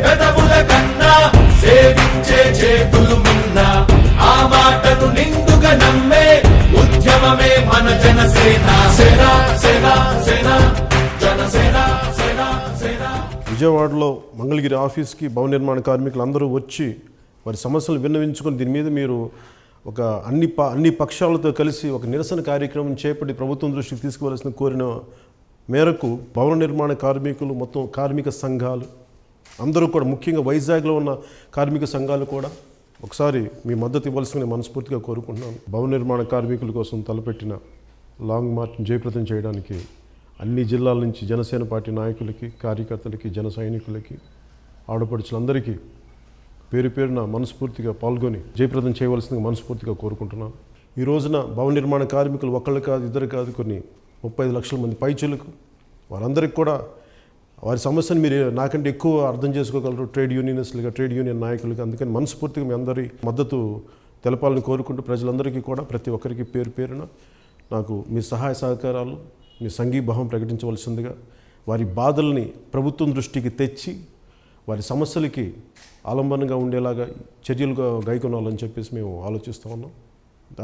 పెదవుల కన్నా సేవించే చేతులు ఆ మాటను నమ్మే ఉద్యమమే మన జనసేన. విజయవాడలో మంగళగిరి ఆఫీస్కి భవన నిర్మాణ కార్మికులు అందరూ వచ్చి వారి సమస్యలు విన్నవించుకుని దీని మీద మీరు ఒక అన్ని ప అన్ని పక్షాలతో కలిసి ఒక నిరసన కార్యక్రమం చేపట్టి ప్రభుత్వం దృష్టికి తీసుకోవాల్సిన కోరిన మేరకు భవన నిర్మాణ కార్మికులు మొత్తం కార్మిక సంఘాలు అందరూ కూడా ముఖ్యంగా వైజాగ్లో ఉన్న కార్మిక సంఘాలు కూడా ఒకసారి మీ మద్దతు ఇవ్వాల్సిన మనస్ఫూర్తిగా కోరుకుంటున్నాను. భవన నిర్మాణ కార్మికుల కోసం తలపెట్టిన లాంగ్ మార్చ్ జయప్రదం చేయడానికి అన్ని జిల్లాల నుంచి జనసేన పార్టీ నాయకులకి కార్యకర్తలకి జన సైనికులకి ఆడపడుచులందరికీ పేరు పేరున మనస్ఫూర్తిగా పాల్గొని జయప్రదం చేయవలసిందిగా మనస్ఫూర్తిగా కోరుకుంటున్నాను. ఈ రోజున భవన నిర్మాణ కార్మికులు ఒకళ్ళు కాదు ఇద్దరు కాదు కొన్ని ముప్పై లక్షల మంది పైచులకు వారందరికీ కూడా వారి సమస్యను మీరు నాకంటే ఎక్కువ అర్థం చేసుకోగలరు. ట్రేడ్ యూనియనిస్టులుగా ట్రేడ్ యూనియన్ నాయకులుగా. అందుకని మనస్ఫూర్తిగా మీ అందరి మద్దతు తెలపాలని కోరుకుంటూ ప్రజలందరికీ కూడా ప్రతి ఒక్కరికి పేరు పేరున నాకు మీ సహాయ సహకారాలు మీ సంఘీభావం ప్రకటించవలసిందిగా వారి బాధల్ని ప్రభుత్వం దృష్టికి తెచ్చి వారి సమస్యలకి ఆలంబనంగా ఉండేలాగా చర్యలుగా గైకొనాలని చెప్పేసి మేము ఆలోచిస్తూ ఉన్నాం.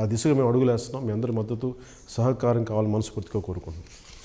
ఆ దిశగా మేము అడుగులేస్తున్నాం. మీ అందరి మద్దతు సహకారం కావాలని మనస్ఫూర్తిగా కోరుకుంటున్నాం.